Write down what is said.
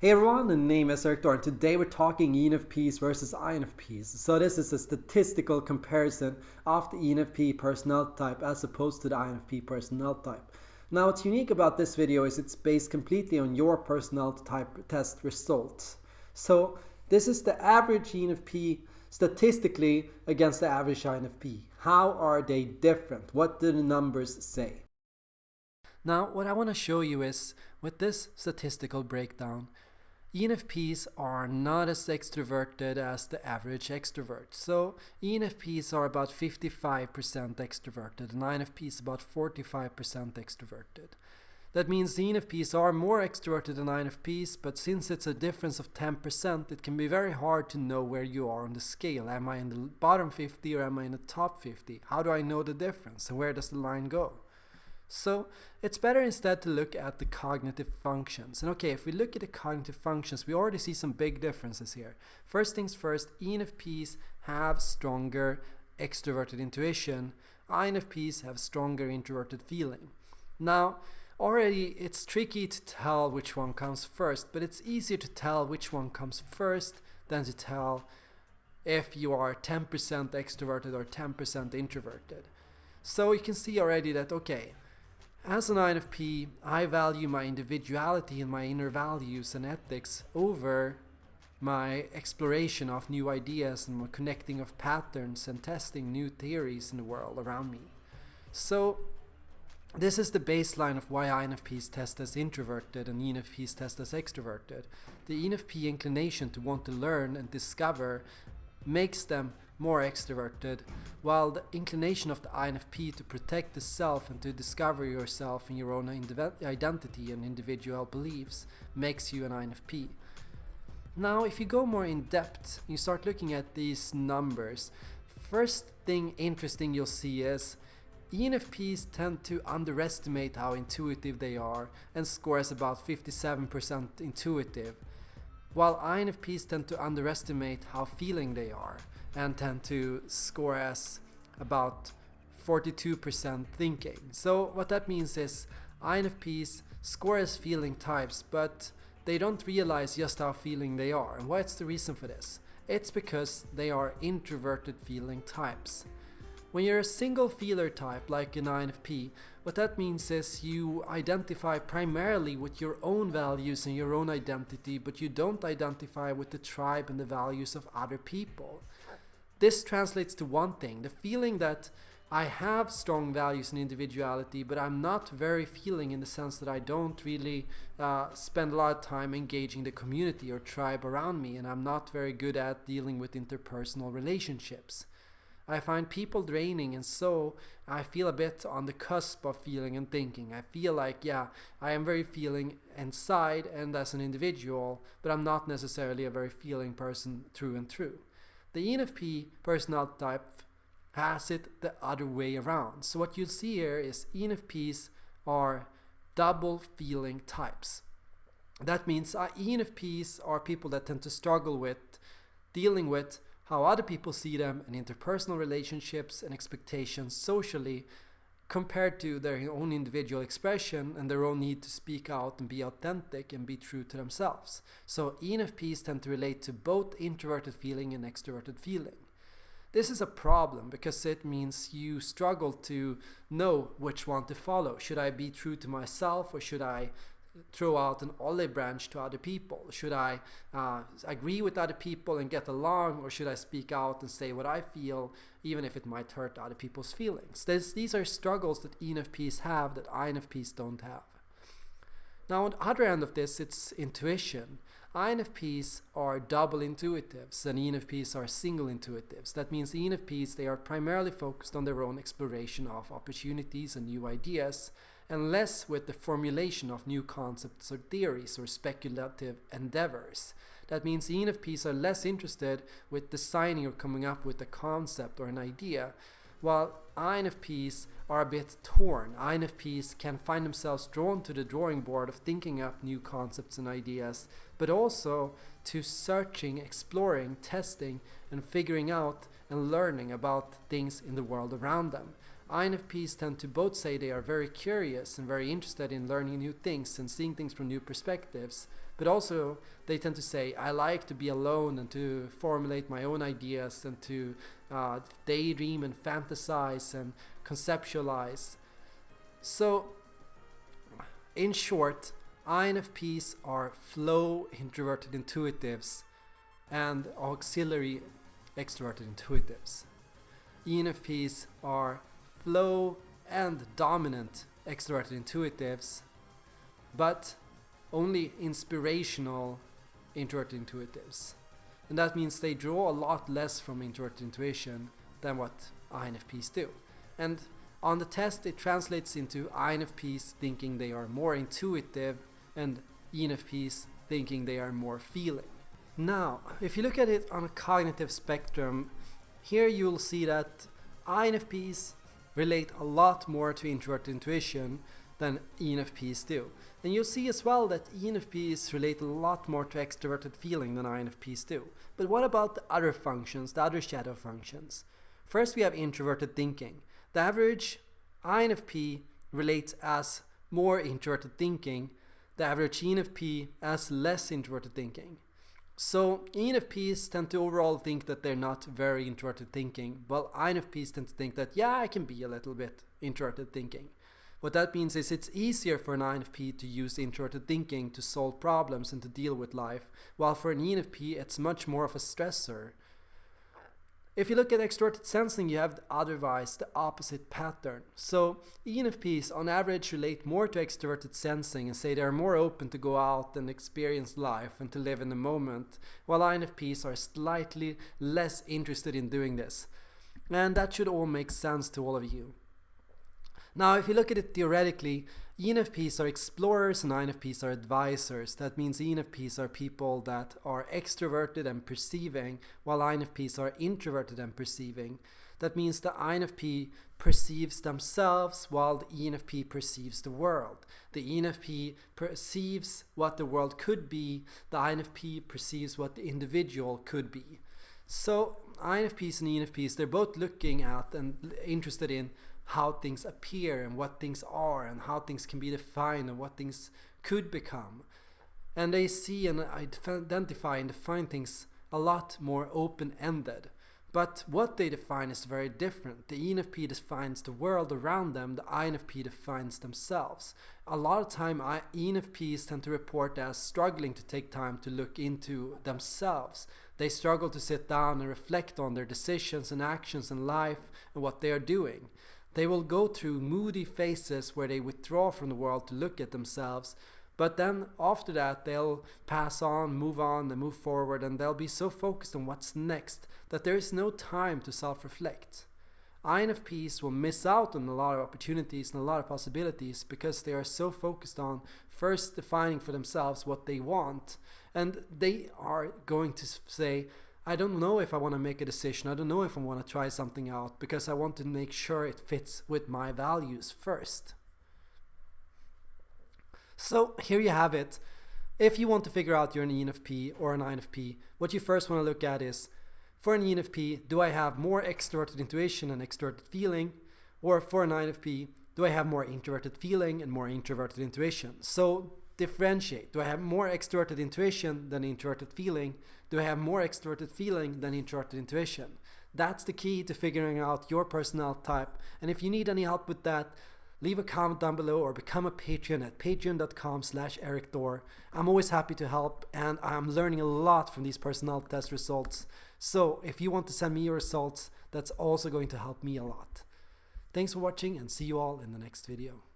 Hey everyone, the name is Erik Thor and today we're talking ENFPs versus INFPs. So this is a statistical comparison of the ENFP personality type as opposed to the INFP personality type. Now what's unique about this video is it's based completely on your personality type test results. So this is the average ENFP statistically against the average INFP. How are they different? What do the numbers say? Now what I want to show you is with this statistical breakdown ENFPs are not as extroverted as the average extrovert. So ENFPs are about 55% extroverted and INFPs about 45% extroverted. That means the ENFPs are more extroverted than INFPs, but since it's a difference of 10%, it can be very hard to know where you are on the scale. Am I in the bottom 50 or am I in the top 50? How do I know the difference and where does the line go? So it's better instead to look at the cognitive functions. And okay, if we look at the cognitive functions, we already see some big differences here. First things first, ENFPs have stronger extroverted intuition. INFPs have stronger introverted feeling. Now, already it's tricky to tell which one comes first, but it's easier to tell which one comes first than to tell if you are 10% extroverted or 10% introverted. So you can see already that, okay, as an INFP, I value my individuality and my inner values and ethics over my exploration of new ideas and my connecting of patterns and testing new theories in the world around me. So this is the baseline of why INFPs test as introverted and ENFPs test as extroverted. The ENFP inclination to want to learn and discover makes them more extroverted, while the inclination of the INFP to protect the self and to discover yourself and your own identity and individual beliefs makes you an INFP. Now, if you go more in depth, you start looking at these numbers. First thing interesting you'll see is ENFPs tend to underestimate how intuitive they are and score as about 57% intuitive, while INFPs tend to underestimate how feeling they are and tend to score as about 42% thinking. So what that means is INFPs score as feeling types, but they don't realize just how feeling they are. And what's the reason for this? It's because they are introverted feeling types. When you're a single feeler type like an INFP, what that means is you identify primarily with your own values and your own identity, but you don't identify with the tribe and the values of other people. This translates to one thing, the feeling that I have strong values and individuality, but I'm not very feeling in the sense that I don't really uh, spend a lot of time engaging the community or tribe around me, and I'm not very good at dealing with interpersonal relationships. I find people draining, and so I feel a bit on the cusp of feeling and thinking. I feel like, yeah, I am very feeling inside and as an individual, but I'm not necessarily a very feeling person through and through. The ENFP personality type has it the other way around. So what you'll see here is ENFPs are double feeling types. That means uh, ENFPs are people that tend to struggle with dealing with how other people see them and interpersonal relationships and expectations socially compared to their own individual expression and their own need to speak out and be authentic and be true to themselves. So ENFPs tend to relate to both introverted feeling and extroverted feeling. This is a problem because it means you struggle to know which one to follow. Should I be true to myself or should I throw out an olive branch to other people? Should I uh, agree with other people and get along, or should I speak out and say what I feel, even if it might hurt other people's feelings? This, these are struggles that ENFPs have that INFPs don't have. Now, on the other end of this, it's intuition. INFPs are double intuitives and ENFPs are single intuitives. That means ENFPs, they are primarily focused on their own exploration of opportunities and new ideas, and less with the formulation of new concepts or theories or speculative endeavors. That means ENFPs are less interested with designing or coming up with a concept or an idea, while INFPs are a bit torn. INFPs can find themselves drawn to the drawing board of thinking up new concepts and ideas, but also to searching, exploring, testing, and figuring out and learning about things in the world around them. INFPs tend to both say they are very curious and very interested in learning new things and seeing things from new perspectives, but also they tend to say, I like to be alone and to formulate my own ideas and to uh, daydream and fantasize and conceptualize. So, in short, INFPs are flow introverted intuitives and auxiliary extroverted intuitives. ENFPs are flow and dominant extroverted intuitives, but only inspirational introverted intuitives. And that means they draw a lot less from introverted intuition than what INFPs do. And on the test, it translates into INFPs thinking they are more intuitive and ENFPs thinking they are more feeling. Now, if you look at it on a cognitive spectrum, here you'll see that INFPs relate a lot more to introverted intuition than ENFPs do. And you'll see as well that ENFPs relate a lot more to extroverted feeling than INFPs do. But what about the other functions, the other shadow functions? First we have introverted thinking. The average INFP relates as more introverted thinking, the average ENFP as less introverted thinking. So ENFPs tend to overall think that they're not very introverted thinking, while INFPs tend to think that, yeah, I can be a little bit introverted thinking. What that means is it's easier for an INFP to use introverted thinking to solve problems and to deal with life, while for an ENFP it's much more of a stressor. If you look at extroverted sensing, you have otherwise the opposite pattern. So ENFPs on average relate more to extroverted sensing and say they are more open to go out and experience life and to live in the moment, while INFPs are slightly less interested in doing this. And that should all make sense to all of you. Now, if you look at it theoretically, ENFPs are explorers and INFPs are advisors. That means ENFPs are people that are extroverted and perceiving, while INFPs are introverted and perceiving. That means the INFP perceives themselves while the ENFP perceives the world. The ENFP perceives what the world could be, the INFP perceives what the individual could be. So INFPs and ENFPs, they're both looking at and interested in how things appear and what things are and how things can be defined and what things could become. And they see and identify and define things a lot more open-ended. But what they define is very different. The ENFP defines the world around them, the INFP defines themselves. A lot of time ENFPs tend to report as struggling to take time to look into themselves. They struggle to sit down and reflect on their decisions and actions in life and what they are doing. They will go through moody phases where they withdraw from the world to look at themselves, but then after that they'll pass on, move on, and move forward, and they'll be so focused on what's next that there is no time to self-reflect. INFPs will miss out on a lot of opportunities and a lot of possibilities because they are so focused on first defining for themselves what they want and they are going to say I don't know if I want to make a decision. I don't know if I want to try something out because I want to make sure it fits with my values first. So here you have it. If you want to figure out you're an ENFP or an INFP, what you first want to look at is, for an ENFP, do I have more extroverted intuition and extroverted feeling? Or for an INFP, do I have more introverted feeling and more introverted intuition? So differentiate. Do I have more extroverted intuition than introverted feeling? Do I have more extroverted feeling than introverted intuition? That's the key to figuring out your personality type. And if you need any help with that, leave a comment down below or become a patron at patreon.com slash Erik Thor. I'm always happy to help and I'm learning a lot from these personality test results. So if you want to send me your results, that's also going to help me a lot. Thanks for watching and see you all in the next video.